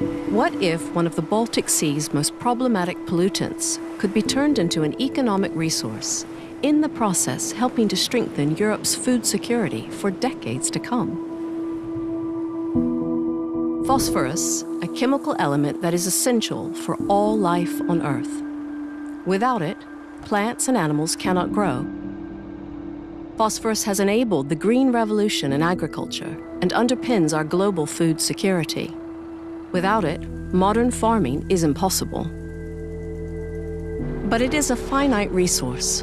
What if one of the Baltic Sea's most problematic pollutants could be turned into an economic resource, in the process helping to strengthen Europe's food security for decades to come? Phosphorus, a chemical element that is essential for all life on Earth. Without it, plants and animals cannot grow. Phosphorus has enabled the green revolution in agriculture and underpins our global food security. Without it, modern farming is impossible. But it is a finite resource.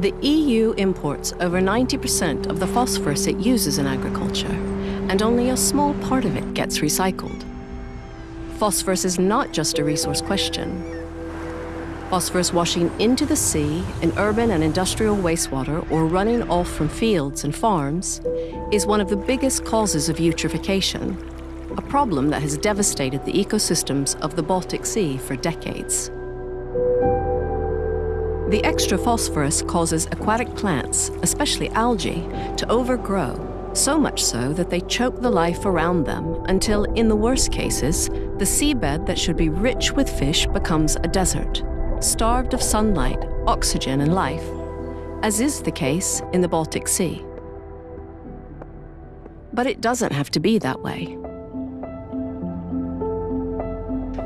The EU imports over 90% of the phosphorus it uses in agriculture, and only a small part of it gets recycled. Phosphorus is not just a resource question. Phosphorus washing into the sea in urban and industrial wastewater or running off from fields and farms is one of the biggest causes of eutrophication, a problem that has devastated the ecosystems of the Baltic Sea for decades. The extra phosphorus causes aquatic plants, especially algae, to overgrow, so much so that they choke the life around them until, in the worst cases, the seabed that should be rich with fish becomes a desert, starved of sunlight, oxygen and life, as is the case in the Baltic Sea. But it doesn't have to be that way.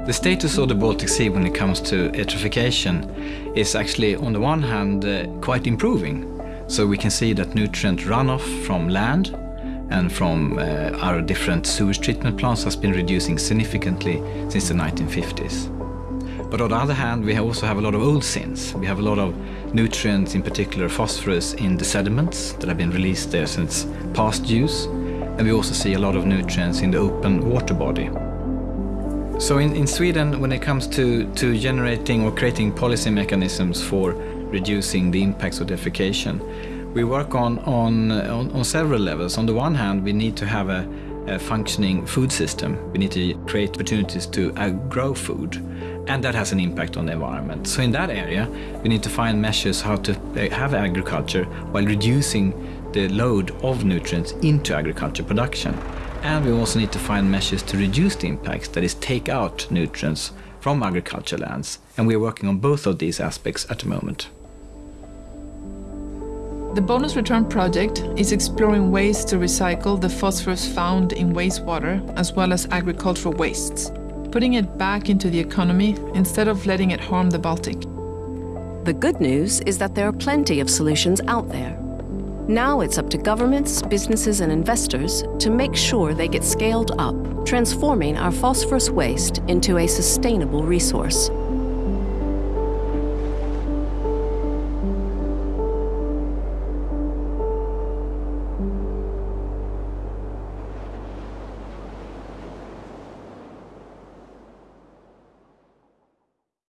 The status of the Baltic Sea when it comes to eutrophication is actually, on the one hand, uh, quite improving. So we can see that nutrient runoff from land and from uh, our different sewage treatment plants has been reducing significantly since the 1950s. But on the other hand, we also have a lot of old sins. We have a lot of nutrients, in particular phosphorus, in the sediments that have been released there since past use. And we also see a lot of nutrients in the open water body. So in, in Sweden, when it comes to, to generating or creating policy mechanisms for reducing the impacts of defecation, we work on, on, on, on several levels. On the one hand, we need to have a, a functioning food system. We need to create opportunities to uh, grow food, and that has an impact on the environment. So in that area, we need to find measures how to uh, have agriculture while reducing the load of nutrients into agriculture production. And we also need to find measures to reduce the impacts, that is take out nutrients from agriculture lands. And we are working on both of these aspects at the moment. The Bonus Return project is exploring ways to recycle the phosphorus found in wastewater as well as agricultural wastes, putting it back into the economy instead of letting it harm the Baltic. The good news is that there are plenty of solutions out there. Now it's up to governments, businesses and investors to make sure they get scaled up, transforming our phosphorus waste into a sustainable resource.